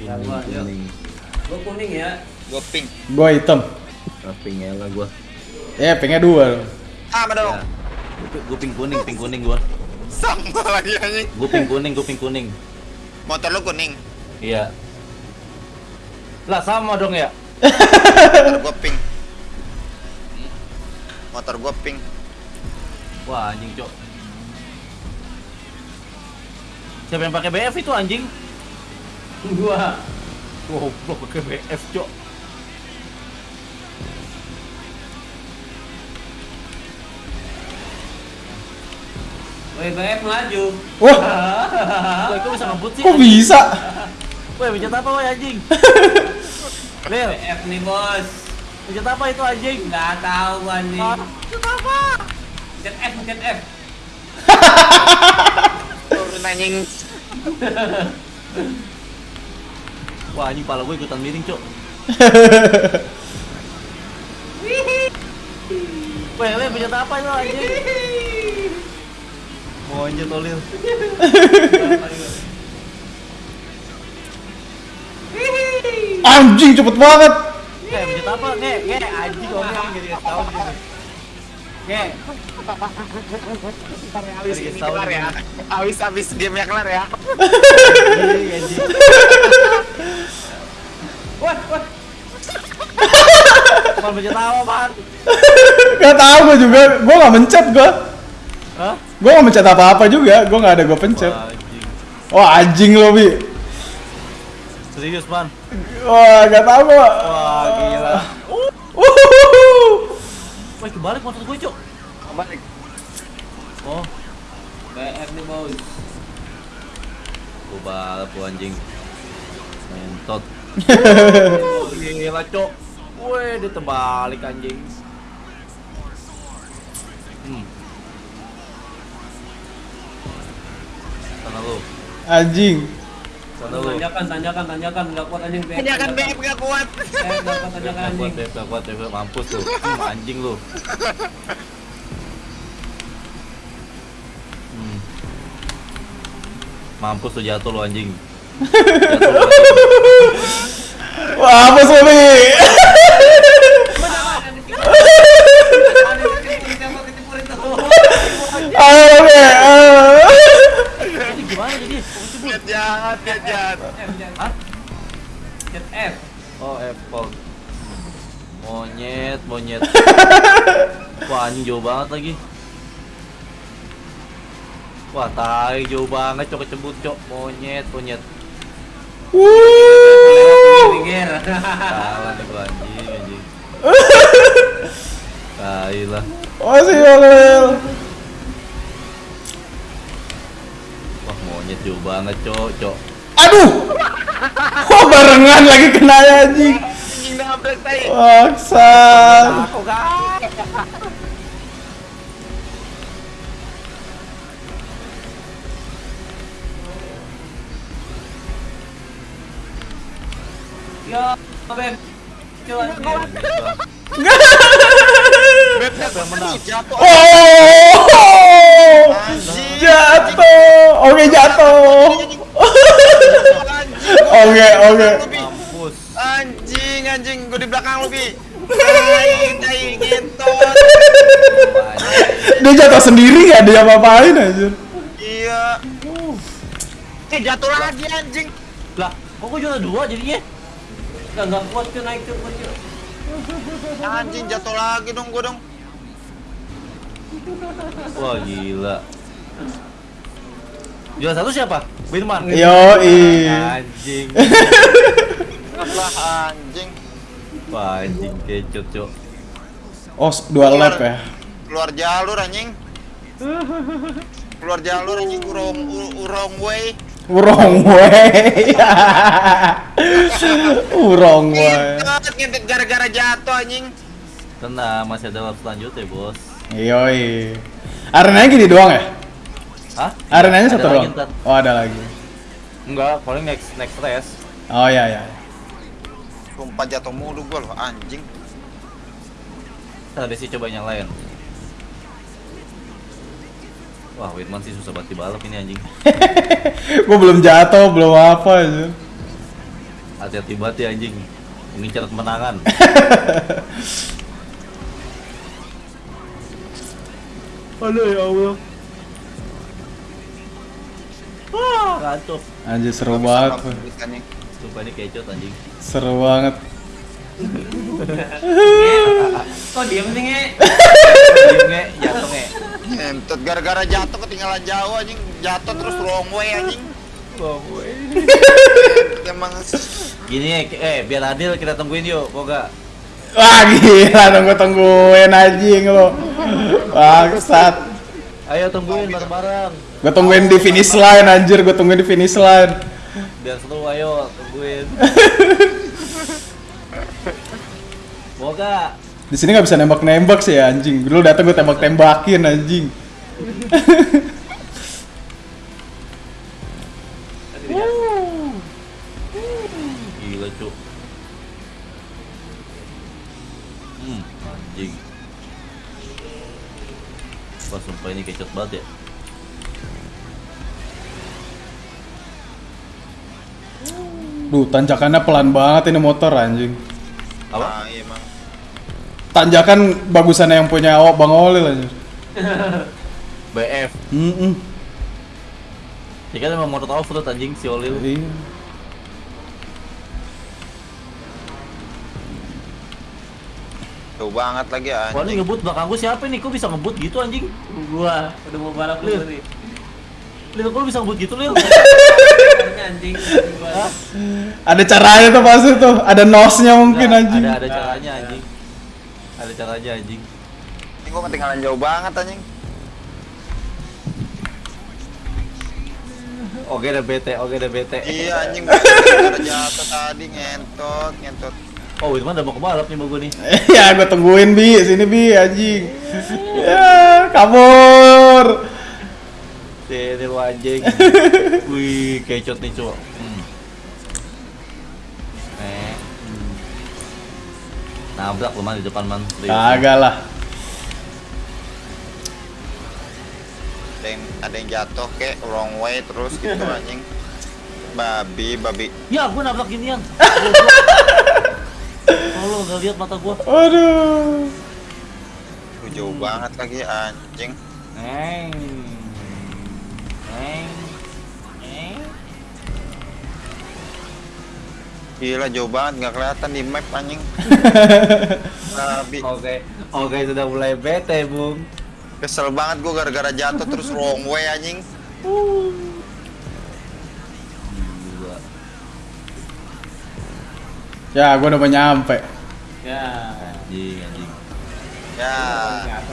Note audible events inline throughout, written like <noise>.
Ya, gua, yuk. kuning Gua kuning ya. Gue pink. Gua hitam. Rapingnya lah gua Ya, pinknya dua. Sama dong. ya. Gua- gua pink kuning pink kuning gua Sama lagi anjing. gua pink kuning gua pink kuning Motor lu kuning. iya lah sama dong ya <laughs> Motor gue pink. Motor gue pink. wah anjing cok siapa yang pakai BF itu anjing Gua. goblok pakai BF cok Woi, BF melaju. Wah, Wah, <laughs> kok bisa ngebut sih kok bisa? Wah, pencet apa woi anjing <laughs> Lil, BF nih, Bos. pencet apa itu anjing Nggak tahu gua nih. Pencet apa Pencet F, pencet F. <laughs> Turun anjing. Wah anjing pala gue ikutan miring cok Weh, Lil, pencet apa itu anjing mau anjir tuh Lil Anjing cepet banget. Eh, pencet apa? Nge, nge, anjing ngomong jadi kasih tahu Habis Jadi ini tahu kelar ya. Game kelar ya. Wah, wah. Mau pencet apa, Pan? Gak tau gua juga. Gua gak mencet gua. Hah? Gua gak mencet apa-apa juga. Gua gak ada gua pencet. Wah, anjing. Wah, anjing lo, Bi. Serius, Pan? Wah, gak tau gua. Wah, gila. Wah, kebalik motor gue, Cok. Balik. Oh, BF nih, Bos. gue balap tuh anjing. Mentot. <laughs> Gila, Cok. Wih, dia terbalik anjing. Hmm. Sana lu. Anjing. Sana lu. Tanjakan, tanjakan, tanjakan. Nggak kuat anjing BF. Hanya kan BF gak kuat. BF nggak kuat tanjakan Gak kuat, anjing. Beb, gak kuat, mampus lu. Hmm, anjing lu. <laughs> Mampus lu jatuh lu anjing. Jatuh. Wah, apa sih, Bi? Ayo. Ini gimana jadi? Jahat, jahat. Pencet F. Oh, Apple. Monyet, monyet. <laughs> Wah, anjing jauh banget lagi. Wah, tai jauh banget, cok kecebut, cok. Monyet, monyet. Wuh. Pinggir. <laughs> Salah nih gua anjing, anjing. <laughs> Tai lah. Masih ya, Lel. Wah, monyet jauh banget, cok, cok. Aduh. Kok barengan lagi kena ya, anjing. Anjing nabrak tai. Bangsat. Aku kan. Yo, Siapa yang menang? Jatuh. Oh. Jatuh. Oke, jatuh. Oke, oke. Anjing, anjing, gue di belakang lu, Bi. Tai, <laughs> tai, ngentot. Dia jatuh sendiri gak dia apa-apain aja. Iya. Eh, jatuh lagi anjing. Lah, kok gua juara dua jadinya? Nggak, nggak kuat cuy naik cuy, kuat cuy. Anjing jatuh lagi dong gua dong. Wah, gila. Juara satu siapa? Birman. Yoi. Anjing. Lah anjing. Wah, anjing kecut, cok. Oh, dua lap ya. Keluar jalur anjing. Keluar jalur anjing urong urong way. Wrong way. <laughs> Wrong way. Ngentot, ngentot gara-gara jatuh anjing. Tenang, masih ada lap selanjutnya, Bos. Yoi. Arenanya gini doang ya? Hah? Arenanya Ada satu doang. ntar. Oh, ada lagi. Enggak, paling next next race. Oh iya iya. Sumpah jatuh mulu gua loh anjing. Ada sih coba yang lain. Wah, Wirman sih susah banget dibalap ini anjing. <laughs> Gua belum jatuh, belum apa aja. Hati-hati banget ya anjing. Mengincar kemenangan. <laughs> Aduh ya Allah. Ah, kacau. Anjir seru banget. Anjing. Sumpah ini kecot anjing. Seru banget. <laughs> Kok diem sih nge? Diem nge, jatuh nge. Ngentot gara-gara jatuh ketinggalan jauh anjing. Jatuh terus wrong way anjing. <laughs> Emang Gini ya, eh biar adil kita tungguin yuk, kok gak? Wah gila tunggu tungguin anjing lo. Bangsat. Ayo tungguin bareng-bareng. Gue tungguin di finish line anjir, gue tungguin di finish line. Biar seru ayo tungguin. <laughs> Gak? Di sini nggak bisa nembak-nembak sih ya, anjing. Dulu datang gue tembak-tembakin anjing. Tadi dia. Gila cuk. Hmm, anjing. Wah sumpah ini kecot banget ya. Duh, tanjakannya pelan banget ini motor anjing. Apa? Ah, iya. Tanjakan bagusannya yang punya awak Bang Olil anjir. <laughs> BF. Mm Ya kan emang motor off-road anjing si Olil. Iya. Jauh banget lagi Wah ini anjing. ngebut belakang gua siapa nih? Kok bisa ngebut gitu anjing? Gua udah mau balap lu Lil. nih. Lil kok lu bisa ngebut gitu Lil? <laughs> Anjing. anjing. Ada caranya tuh pasti tuh, ada nosnya mungkin anjing. Ada ada caranya anjing. Ada caranya anjing. Ini gua ketinggalan jauh banget anjing. Oke udah bete, oke udah bete. Iya anjing gara-gara jatuh tadi ngentot, ngentot. Oh, itu mah udah mau kebalap nih mau gue nih. <laughs> ya gue tungguin bi, sini bi anjing. ya, kabur. Sini lu anjing. <laughs> Wih, kecot nih, Cuk. Hmm. Nabrak lu man di depan man. Kagak lah. Ada yang, ada yang jatuh kek wrong way terus gitu <laughs> anjing. Babi, babi. Ya, gua nabrak ginian. Kalau <laughs> nggak lihat mata gua. Aduh. Jauh banget lagi anjing. Eng. Eng. Gila jauh banget nggak kelihatan di map anjing. <laughs> Oke, oke sudah mulai bete, Bung. Kesel banget gua gara-gara jatuh terus <laughs> wrong way anjing. Ya, gue udah mau nyampe. Ya. Anjing, anjing. Ya,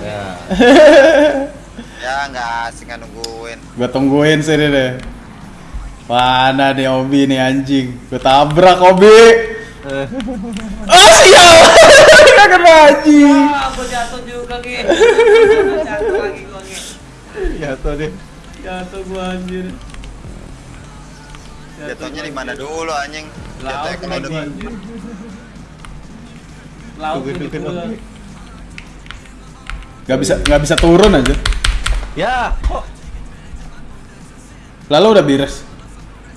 Ya. ya nggak asing kan nungguin. Gue tungguin sini deh. Mana nih Obi nih anjing? Gue tabrak Obi. Eh, Oh sial. <laughs> Kagak anjing. Ah, gua jatuh juga nge. Jatuh lagi gua nge. Jatuh deh. Jatuh gua anjir. Jatuhnya di mana dulu anjing? Jatuhnya Laut kalau anjir. Laut gitu. Gak bisa nggak bisa turun aja. Ya, kok Lalu udah beres.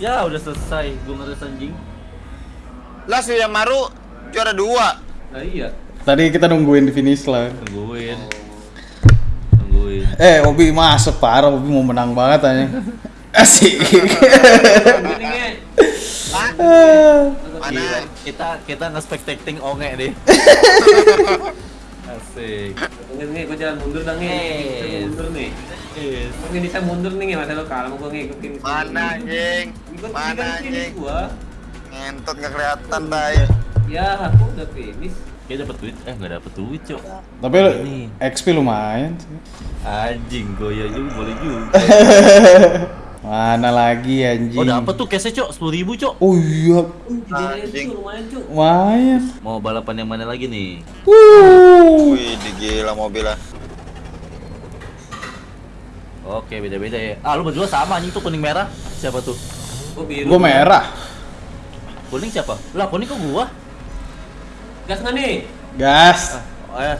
Ya udah selesai, gue ngeres anjing. Lah Suyamaru juara dua. Nah iya. Tadi kita nungguin di finish line. Tungguin, tungguin. Eh, Obi masuk parah, Obi mau menang banget aja. <laughs> Asik. <laughs> Mana? Kita kita nge-spectating onge deh. <laughs> Asik. Tungguin nge, gua jalan mundur. Bisa Yes. mundur nih. Yes. Nggak bisa mundur nih masa lo kalah sama gua nge ikutin. Mana anjing? Ikut Mana anjing? gua. Ngentot nggak kelihatan tai. Ya, aku udah finish. Kayak dapet duit, eh nggak dapet duit cok. Tapi Ini. XP lumayan sih. Anjing, goya juga boleh juga. <laughs> Mana lagi anjing? Oh dapet tuh cashnya cok, sepuluh ribu cok. Oh iya, Anjing. lumayan. Mau balapan yang mana lagi nih? Wuh. Wih, digila mobilnya. Oke beda beda ya. Ah lu berdua sama anjing tuh kuning merah. Siapa tuh? Gua biru. Gua merah. Kuning siapa? Lah kuning kok gua? Gas nggak nih? Gas. Oh ya.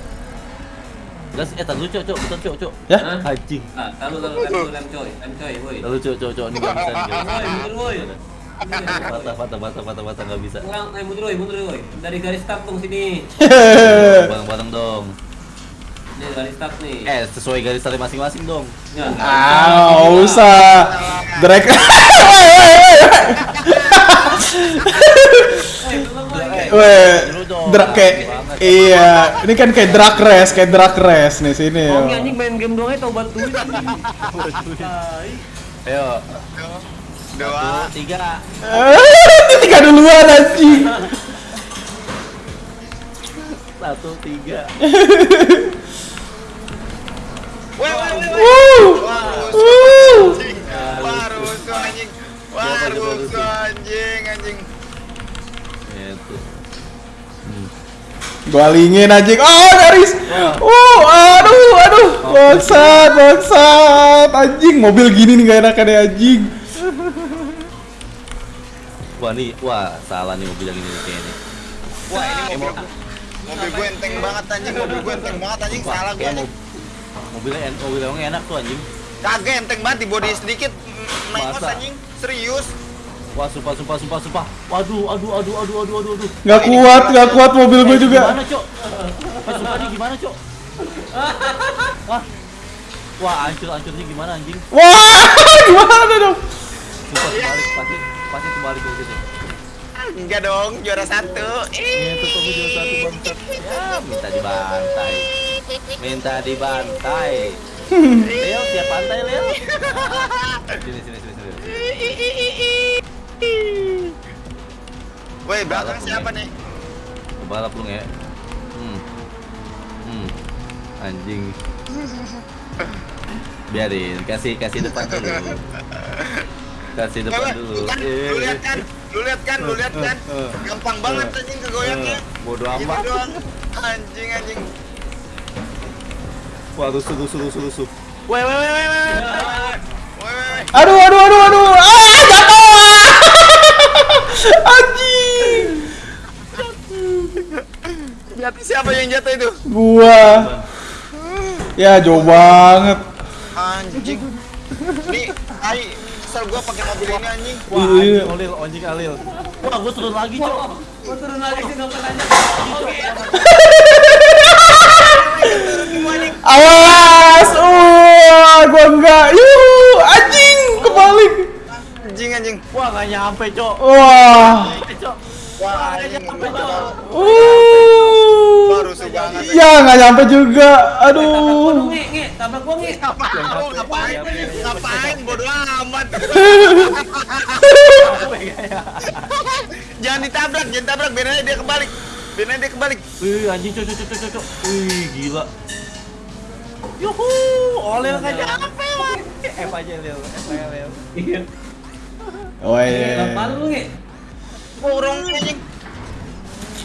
Gas, eh tadi cok cok, bentar cok cok. Ya? Anjing. Ah, tahu tahu tahu lem coy, lem coy, woi. Lalu cok cok cok ini gak bisa nih. Woi, mundur woi. Patah, patah, patah, patah, patah, nggak bisa. Kurang, eh mundur woy, mundur woy. Dari garis start dong sini. Bareng-bareng dong. Ini garis start nih. Eh, sesuai garis tali masing-masing dong. Ya. Ah, usah. Drag. Weh, Dulu dong. drag kayak. Iya, ini kan kayak drag race, kayak drag race nih sini. Oh, anjing main game doang tau bantuin. Tai. Ayo, Dua. tiga. Eh, tiga duluan anjing. Satu, tiga. Weh. Wuh. Wuh. anjing. Rusuh? anjing, anjing. Itu. Gua lingin anjing. Oh, garis. Oh, aduh, aduh. Bangsat, bangsat. Anjing, mobil gini nih gak enakan ya anjing. Wah nih, wah salah nih mobil yang ini kayaknya. Wah, ini mobil mobil gue enteng banget anjing, mobil gue enteng banget anjing, Wah, salah gue anjing. mob- mobilnya en- mobil yang enak tuh anjing. Kagak enteng banget di body sedikit Masa? anjing, serius. Wah, sumpah, sumpah, sumpah, sumpah. Waduh, aduh, aduh, aduh, aduh, aduh, aduh. Gak kuat, gak kuat mobil gue Eh, juga. Gimana, Cok? Eh, sumpah nih gimana, Cok? Wah. Wah, hancur, hancurnya gimana anjing? Wah, <laughs> gimana dong? Sumpah terbalik, pasti pasti kayak gitu. Enggak dong, juara satu. Ini tuh kok video satu bangsat. Ya, minta dibantai. Minta dibantai. <laughs> Leo, siap pantai, Leo. Sini, sini, sini, sini. Woi, belakang siapa nih? Kebalap lu nge. Hmm. Hmm. Anjing. Biarin, kasih kasih depan dulu. Kasih Woi, depan woi, dulu. kan, Eh, lu lihat kan? Lu lihat kan? Lu lihat kan? Eh, Gampang banget anjing kegoyangnya. eh, Bodoh Gitu amat. doang. Anjing, anjing. Wah, rusuh, rusuh, rusuh, rusuh. Weh, weh, weh, weh, weh. Woi, woi, woi. Aduh, aduh, aduh, aduh. Ah, jatuh. Anjing. Lihat siapa yang jatuh itu? Gua. Ya, jauh banget. Anjing. Nih, ai, kesel gua pakai mobil ini anjing. Wah, Iya. anjing Olil, anjing Alil. Wah, gua turun lagi, Cok. Gua turun lagi sih nggak pernah nanya. Oke. Awas. Wah, gua enggak. Yuh, anjing kebalik. Anjing, anjing. Wah, nggak nyampe, Cok. Wah. Cok. Wah, Uh. Ya, nggak nyampe juga. Tabrak gua Aduh. dong, nge, nge. Tabrak gua, nge. Ngapain? Ngapain? Ngapain? Bodoh amat. jangan ditabrak, jangan tabrak. Biar aja dia kebalik. Biar aja dia kebalik. Wih, anjing, Cok, Cok, Cok, Cok, Cok. Wih, gila. Yuhu, nggak nyampe lagi. F aja, Lil. F aja, Lil. Iya. Oh iya. Lu, nge. Borong anjing.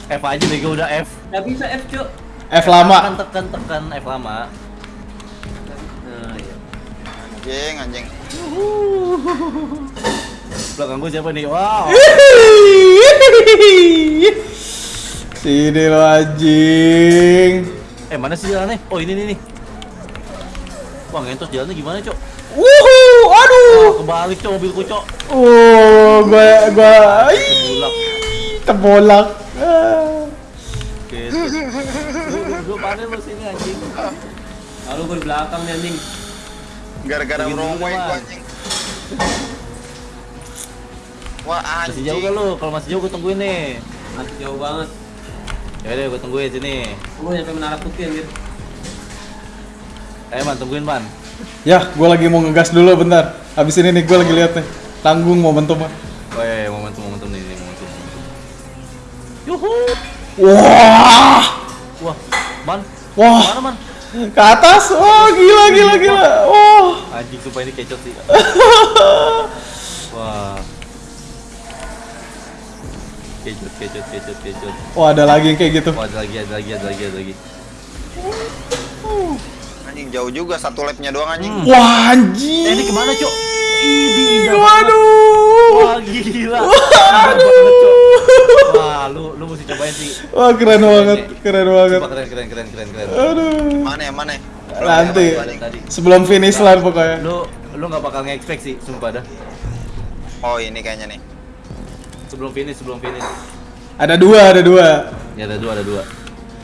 F aja gua udah F. Nggak bisa F, Cuk. F lama. Tekan, tekan, tekan F lama. Nah, iya. Anjing, anjing. Belakang gua siapa nih? Wow. <laughs> Sini lo anjing. Eh, mana sih jalannya? Oh, ini nih nih. Wah, ngentos jalannya gimana, Cok? Wuhu, aduh. Kebalik, Cok, mobilku, Cok. Oh, gua gua Bulak. ih, terbolak. Gitu. Lu, lu, lu panen lu sini anjing. Lalu gua di belakang nih anjing. Gara-gara wrong way gua anjing. Wah, Masih jauh kan lu? Kalau masih jauh gua tungguin nih. Masih jauh banget. Ya udah gua tungguin sini. Gua nyampe menara putih anjir. Eh, Man, tungguin, Man. Ya, gua lagi mau ngegas dulu bentar. Habis ini nih gua lagi lihat nih. Tanggung momentumnya. Weh, momentum momentum nih, momentum. momentum. Yuhu. Wah. Wah, Man. Wah. Mana, Man? Ke atas. Wah, gila gila gila. Wah. Anjing sumpah ini kecot sih. <laughs> Wah. Kecot, kecot, kecot, kecot. Wah, ada lagi yang kayak gitu. Wah, ada lagi, ada lagi, ada lagi, ada lagi. Anjing jauh juga satu lapnya doang anjing. Hmm. Wah, anjing. Eh, ini ke mana, Cok? Ini. Waduh. Wah, gila. Cok. Wah, lu lu mesti cobain sih. Wah, keren banget. Keren banget. Keren, keren, keren, keren, keren. Aduh. Mana ya, mana ya? Nanti. Belum ya, Tadi. Sebelum finish line pokoknya. Lu lu nggak bakal nge-expect sih, sumpah dah. Oh, ini kayaknya nih. Sebelum finish, sebelum finish. Ada dua, ada dua. Ya ada dua, ada dua.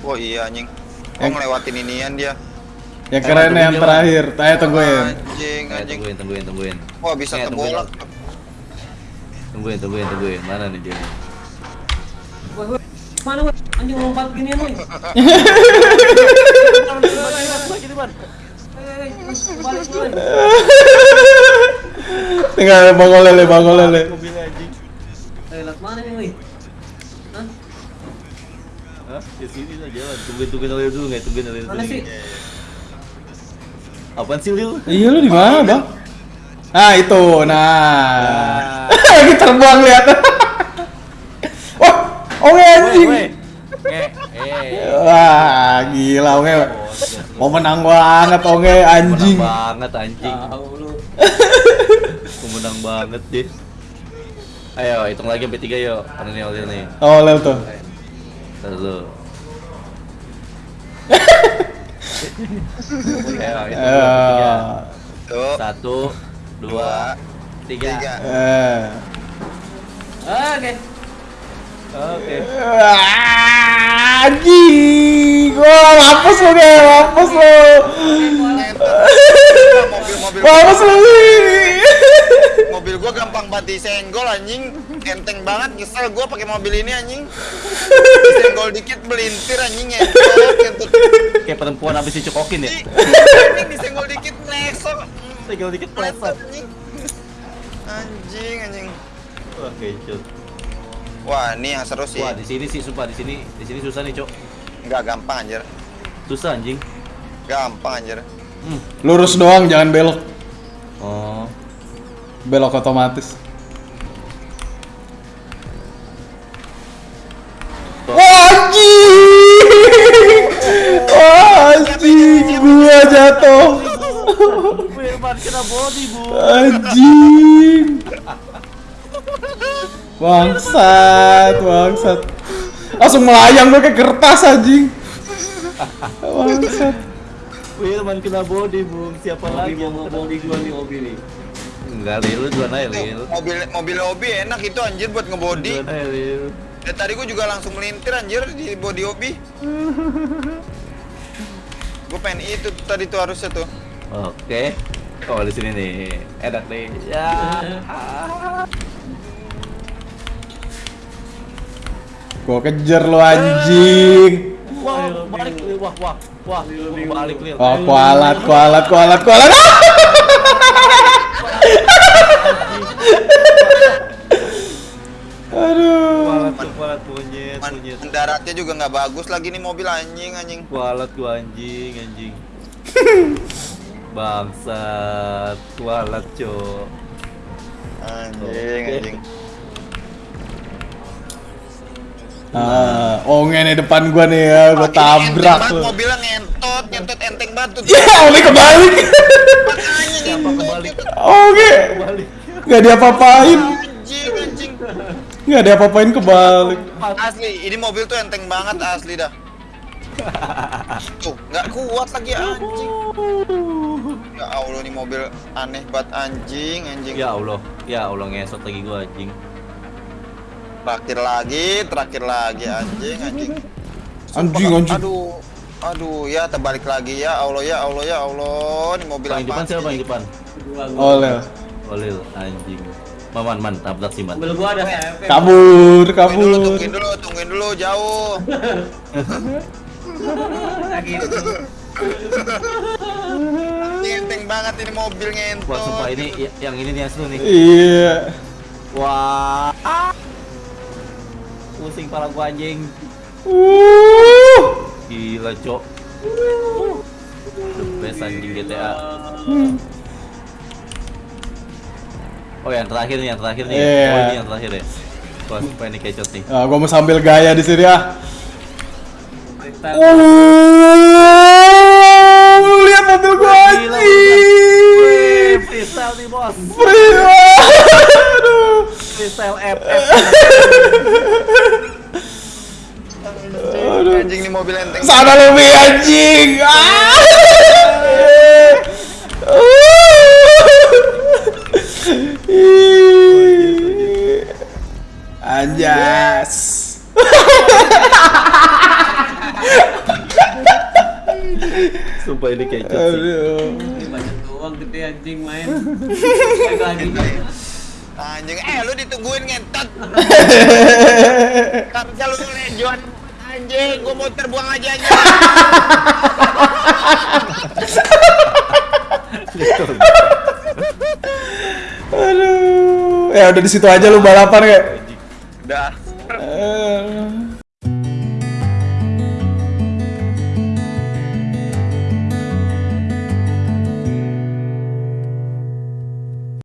Oh iya anjing. Oh Yang- ngelewatin inian dia. Yang Eh, keren tungguin yang terakhir. Ayo tungguin. Anjing, anjing. tungguin, tungguin, tungguin. Wah bisa tungguin. kebolak. Tungguin, tungguin, tungguin. Mana nih dia? Woi, woi. Mana woi? Anjing lompat ginian woi. Balik woi. Tinggal bangol lele, bangol lele. Eh, lewat mana nih woi? Hah? Hah? Di sini lah jalan. Tungguin, tungguin Lil dulu nggak? Tungguin Mana dulu. sih? Apaan sih Lil? Iya lu di mana, Bang? Ah, itu. Nah. <laughs> Lagi terbang lihat. Wah, <laughs> oke anjing. Wah, gila oke. Mau menang banget oke anjing. Menang banget anjing. Tahu menang banget deh. Ayo, hitung lagi sampai tiga yuk. Karena nih Lil nih. Oh, lel tuh. Ntar Ayo. Eh. Satu, dua, tiga. Tiga. eh. Oke. Oke. Anjing. Wah, mampus lu, Ge. Mampus lu. Mampus lu. Mobil gua gampang banget disenggol anjing. Enteng banget kesel gua pakai mobil ini anjing. Disenggol dikit melintir anjing ngentot. Kayak perempuan habis dicokokin ya. Anjing disenggol dikit mesok. Tinggal dikit pleset. anjing. Anjing. Wah, kecut. Wah, ini yang seru sih. Wah, di sini sih sumpah di sini di sini susah nih, Cok. Enggak gampang anjir. Susah anjing. Gampang anjir. Hmm. Lurus doang, jangan belok. Belok otomatis. Wah, anjing. Gua jatuh. Body, Bu. Anjing. Bangsat, bangsat. Langsung melayang gue kayak kertas anjing. Bangsat. Firman kena body, Bung. Siapa Lagi mau yang ngomong di gua nih mobil nih. Enggak, Lil, lu duluan aja, Lil. Mobil mobil lobby enak itu anjir buat ngebody. Duluan aja, Lil. Dan tadi gua juga langsung melintir anjir di body lobby. <laughs> gua pengen itu tadi tuh harusnya tuh. Oke. Oh, di sini nih. Enak nih. Ya. Gua kejar lu anjing. Wah, balik Lil. Wah, wah. Wah, balik Lil. Oh, kualat, kualat, kualat, kualat. Aduh. Kualat, tuh, kualat monyet, Man, monyet. mendaratnya juga nggak bagus lagi nih mobil anjing anjing. Kualat gua anjing, anjing. <laughs> Bangsat, kualat, Cok. Anjing anjing. Ah, onge nih depan gua nih ya, gua Ini tabrak lu. mobilnya ngentot, ngentot enteng banget tuh. Ya, onge kebalik. Makanya Siapa kebalik? Oke. Balik. Gak diapa-apain. Anjing anjing. Gak diapa-apain kebalik. Asli, ini mobil tuh enteng banget asli dah. Tuh, nggak kuat lagi anjing. Ya Allah nih mobil aneh banget anjing anjing. Ya Allah, ya Allah ngesot lagi gua anjing. Terakhir lagi, terakhir lagi anjing anjing. Anjing, Sumpah, anjing. Aduh, aduh ya terbalik lagi ya Allah ya Allah ya Allah ini mobil Paling depan siapa yang depan? Oleh. Olil anjing. Man, man, tabrak sih, man. Mobil gua ada CFP. Kabur, Tungguin dulu, kabur. tungguin dulu, tungguin dulu jauh. Lagi. Ini enteng banget ini mobil ngentot. Wah, sumpah ini ya- yang ini nih yang seru nih. Iya. Wah. Pusing kepala gua anjing. Uh. Gila, Cok. The best anjing GTA. Oh, yang terakhir nih, yang terakhir nih. Iya. Oh, ini yang terakhir ya. Wah, sumpah ini kecot nih. Ah, gua mau sambil gaya di sini ah. Freestyle. Uh, lu lihat mobil gua anjing. Freestyle nih, bos. Free. Freestyle FF. Aduh. Anjing ini mobil enteng. Sana lu Mi, anjing. Ah. Yes. Sumpah ini kayak Aduh. Ini banyak doang gede anjing main. <laughs> Main lagi. Anjing, eh lu ditungguin ngentot. <laughs> Harusnya lu lejon. Anjing, gua mau terbuang aja anjing. Aduh. Ya udah di situ aja lu balapan kayak. Udah. Eh,